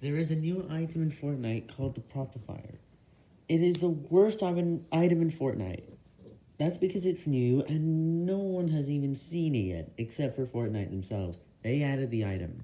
There is a new item in Fortnite called the Propifier. It is the worst item in Fortnite. That's because it's new and no one has even seen it yet, except for Fortnite themselves. They added the item.